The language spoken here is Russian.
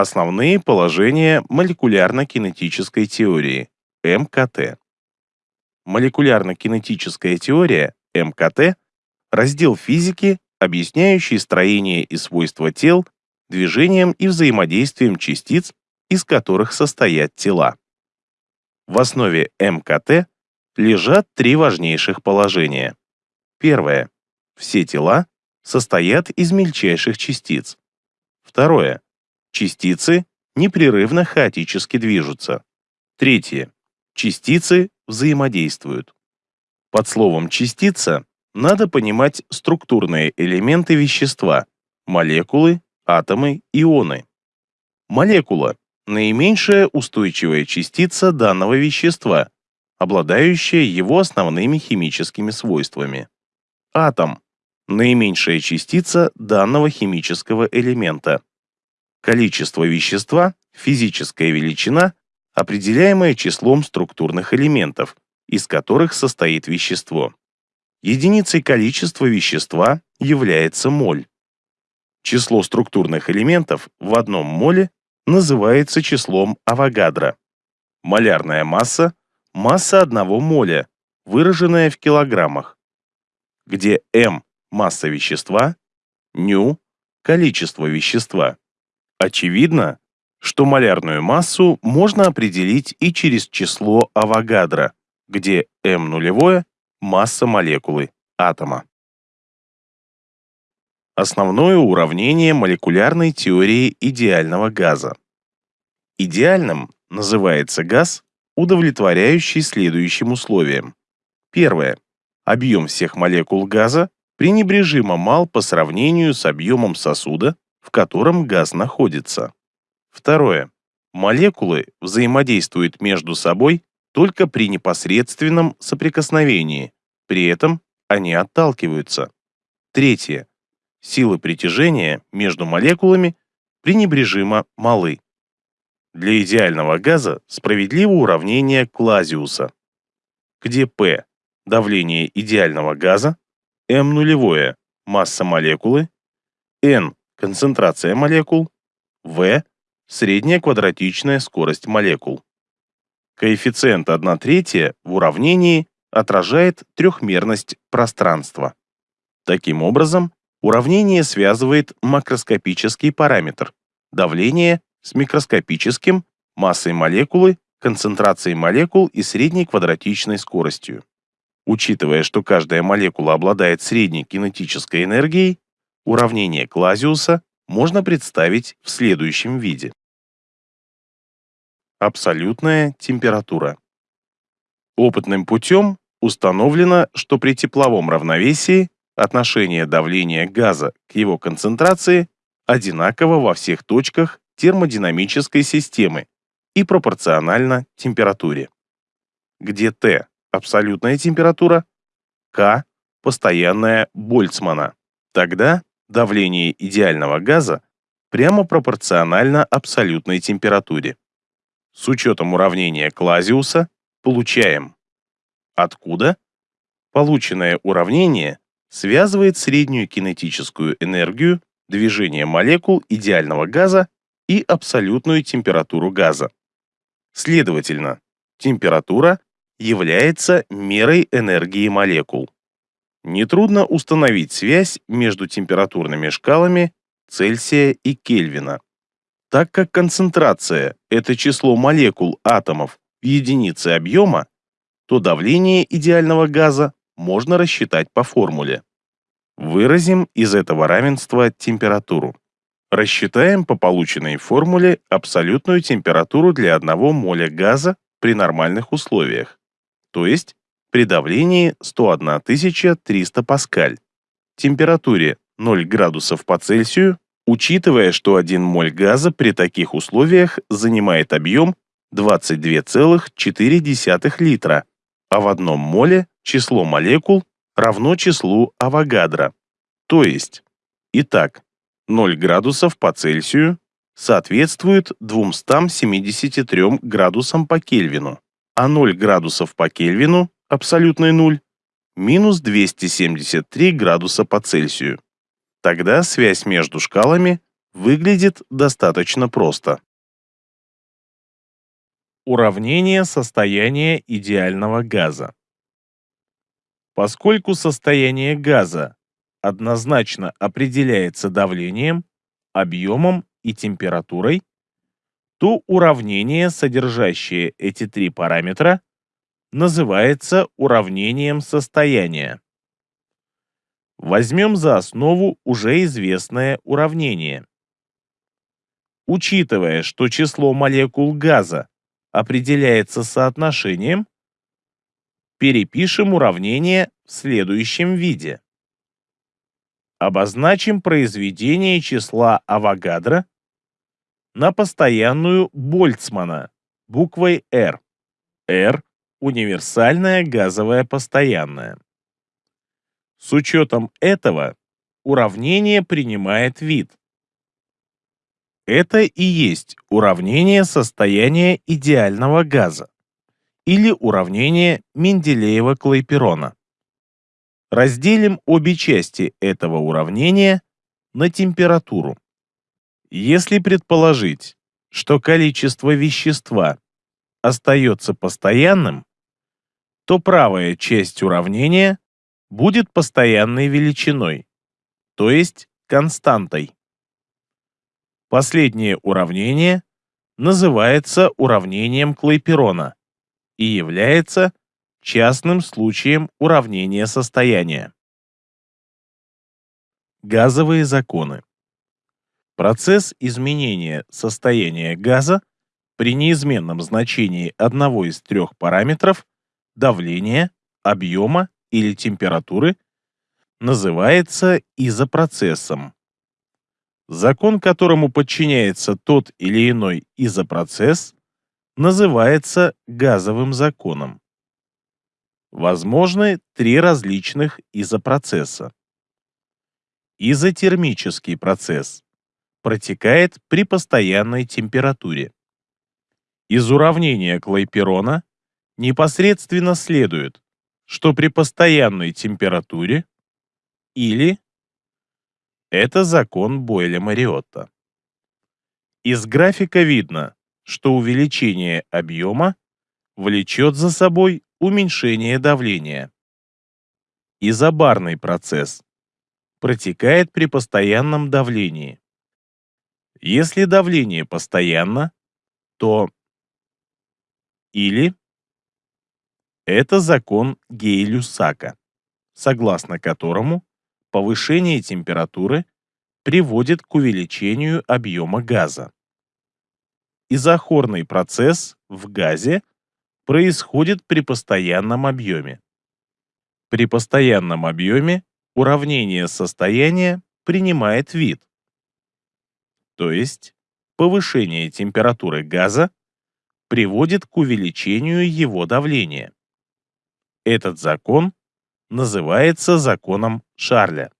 Основные положения молекулярно-кинетической теории МКТ. Молекулярно-кинетическая теория МКТ – раздел физики, объясняющий строение и свойства тел, движением и взаимодействием частиц, из которых состоят тела. В основе МКТ лежат три важнейших положения. Первое. Все тела состоят из мельчайших частиц. Второе. Частицы непрерывно хаотически движутся. Третье. Частицы взаимодействуют. Под словом «частица» надо понимать структурные элементы вещества, молекулы, атомы, ионы. Молекула – наименьшая устойчивая частица данного вещества, обладающая его основными химическими свойствами. Атом наименьшая частица данного химического элемента. Количество вещества – физическая величина, определяемая числом структурных элементов, из которых состоит вещество. Единицей количества вещества является моль. Число структурных элементов в одном моле называется числом Авогадро. Малярная масса – масса одного моля, выраженная в килограммах, где m масса вещества, ню – количество вещества. Очевидно, что малярную массу можно определить и через число Авогадро, где m нулевое – масса молекулы, атома. Основное уравнение молекулярной теории идеального газа. Идеальным называется газ, удовлетворяющий следующим условиям. Первое. Объем всех молекул газа пренебрежимо мал по сравнению с объемом сосуда, в котором газ находится. Второе. Молекулы взаимодействуют между собой только при непосредственном соприкосновении, при этом они отталкиваются. Третье. Силы притяжения между молекулами пренебрежимо малы. Для идеального газа справедливо уравнение Клазиуса, где P – давление идеального газа, m нулевое – масса молекулы, n – концентрация молекул, v – средняя квадратичная скорость молекул. Коэффициент 1 третья в уравнении отражает трехмерность пространства. Таким образом, уравнение связывает макроскопический параметр – давление с микроскопическим, массой молекулы, концентрацией молекул и средней квадратичной скоростью. Учитывая, что каждая молекула обладает средней кинетической энергией, уравнение Клазиуса можно представить в следующем виде. Абсолютная температура. Опытным путем установлено, что при тепловом равновесии отношение давления газа к его концентрации одинаково во всех точках термодинамической системы и пропорционально температуре, где Т абсолютная температура, К – постоянная Больцмана. Тогда давление идеального газа прямо пропорционально абсолютной температуре. С учетом уравнения Клазиуса получаем. Откуда? Полученное уравнение связывает среднюю кинетическую энергию движения молекул идеального газа и абсолютную температуру газа. Следовательно, температура является мерой энергии молекул. Нетрудно установить связь между температурными шкалами Цельсия и Кельвина. Так как концентрация – это число молекул атомов в единице объема, то давление идеального газа можно рассчитать по формуле. Выразим из этого равенства температуру. Рассчитаем по полученной формуле абсолютную температуру для одного моля газа при нормальных условиях то есть при давлении 101 300 паскаль, температуре 0 градусов по Цельсию, учитывая, что 1 моль газа при таких условиях занимает объем 22,4 литра, а в одном моле число молекул равно числу Авогадро. То есть, итак, 0 градусов по Цельсию соответствует 273 градусам по Кельвину а 0 градусов по Кельвину, абсолютный нуль, минус 273 градуса по Цельсию. Тогда связь между шкалами выглядит достаточно просто. Уравнение состояния идеального газа. Поскольку состояние газа однозначно определяется давлением, объемом и температурой, то уравнение, содержащее эти три параметра, называется уравнением состояния. Возьмем за основу уже известное уравнение. Учитывая, что число молекул газа определяется соотношением, перепишем уравнение в следующем виде. Обозначим произведение числа Авогадро на постоянную Больцмана буквой R. R – универсальная газовая постоянная. С учетом этого уравнение принимает вид. Это и есть уравнение состояния идеального газа или уравнение Менделеева-Клайперона. Разделим обе части этого уравнения на температуру. Если предположить, что количество вещества остается постоянным, то правая часть уравнения будет постоянной величиной, то есть константой. Последнее уравнение называется уравнением Клайперона и является частным случаем уравнения состояния. Газовые законы. Процесс изменения состояния газа при неизменном значении одного из трех параметров давления, объема или температуры называется изопроцессом. Закон, которому подчиняется тот или иной изопроцесс, называется газовым законом. Возможны три различных изопроцесса. Изотермический процесс протекает при постоянной температуре. Из уравнения Клайперона непосредственно следует, что при постоянной температуре или это закон Бойля-Мариотта. Из графика видно, что увеличение объема влечет за собой уменьшение давления. Изобарный процесс протекает при постоянном давлении. Если давление постоянно, то или это закон Гей-Люсака, согласно которому повышение температуры приводит к увеличению объема газа. Изохорный процесс в газе происходит при постоянном объеме. При постоянном объеме уравнение состояния принимает вид, то есть повышение температуры газа приводит к увеличению его давления. Этот закон называется законом Шарля.